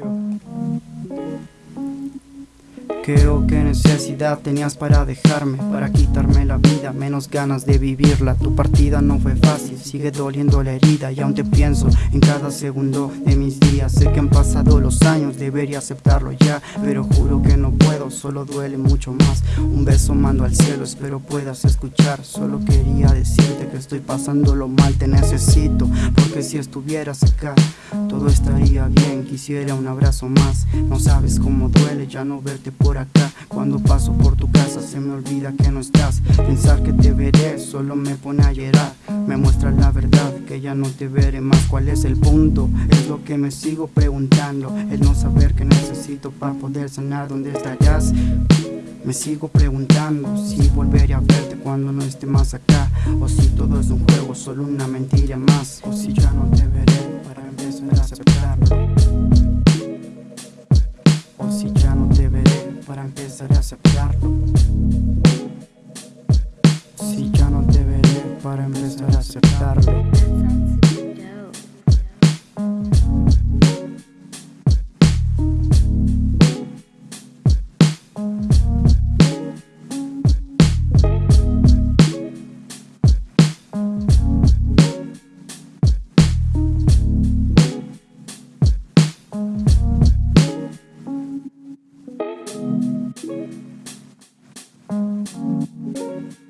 요. Creo que necesidad tenías para dejarme Para quitarme la vida, menos ganas de vivirla. Tu partida no fue fácil, sigue doliendo la herida Y aún te pienso en cada segundo de mis días. Sé que han pasado los años, debería aceptarlo ya Pero juro que no puedo, solo duele mucho más. Un beso mando al cielo, espero puedas escuchar. Solo quería decirte que estoy pasándolo mal Te necesito, porque si estuvieras acá Todo estaría bien, quisiera un abrazo más. No sabes cómo duele ya no verte por acá. Cuando paso por tu casa se me olvida que no estás. Pensar que te veré solo me pone a llorar. Me muestra la verdad que ya no te veré más. ¿Cuál es el punto? Es lo que me sigo preguntando. El no saber que necesito para poder sanar. ¿Dónde estarás? Me sigo preguntando si volveré a verte cuando no esté más acá. O si todo es un juego, solo una mentira más. O si ya no te veré para empezar a para empezar a aceptarlo. Si ya no te veré para empezar a aceptarlo Música